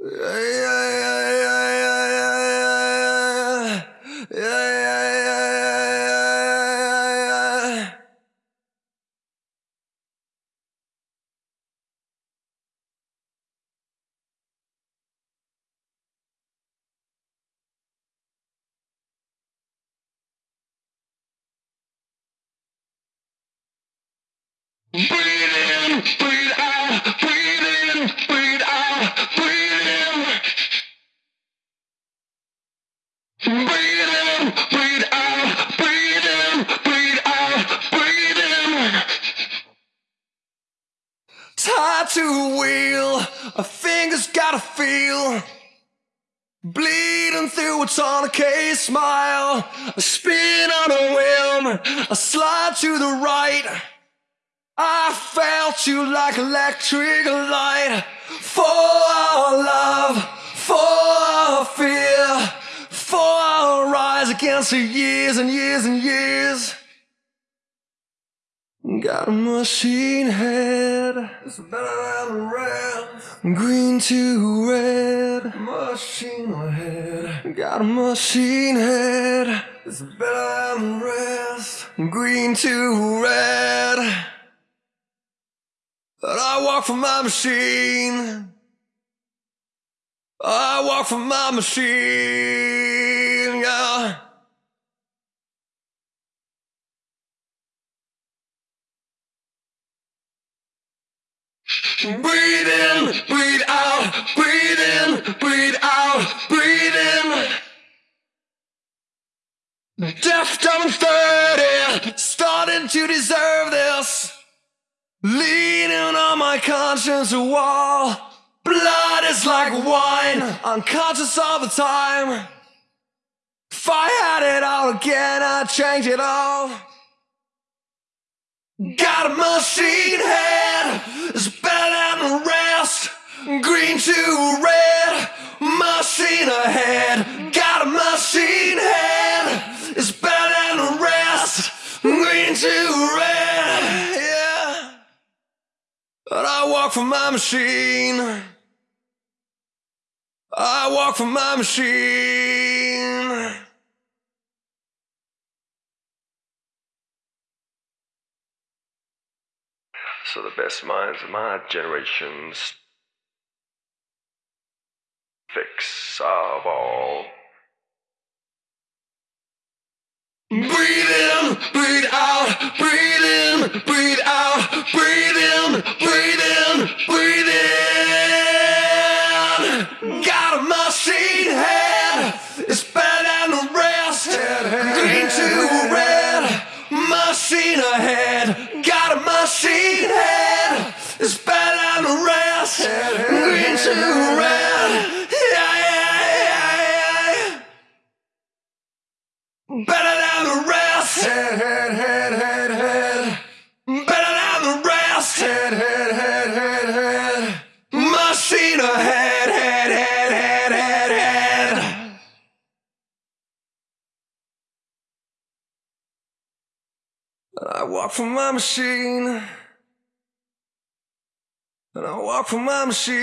Breathe in, breathe to a wheel, a finger's gotta feel. Bleeding through a tourniquet smile, a spin on a whim, a slide to the right. I felt you like electric light for our love, for our fear, for our rise against the years and years and years. Got a machine head, it's better than the rest. Green to red, machine head. Got a machine head, it's better than the rest. Green to red. But I walk for my machine. I walk for my machine, yeah. Breathe in, breathe out, breathe in, breathe out, breathe in. Deaf, dumb, and 30, starting to deserve this. Leaning on my conscience wall. Blood is like wine, unconscious all the time. If I had it all again, I'd change it all. Got a machine head, Green to red, machine ahead. Got a machine head, it's better than the rest. Green to red, yeah. But I walk for my machine. I walk for my machine. So the best minds of my generation's fix of all. Breathe in, breathe out, breathe in, breathe out, breathe in, breathe in, breathe in. Got a machine head, it's better than the rest. Green to red, machine ahead. Got a machine head, it's better than the rest. Green to red, Better than the rest. Head, head, head, head, head. Better than the rest. Head, head, head, head, head. Machine ahead, head, head, head, head, head. I walk for my machine. And I walk for my machine.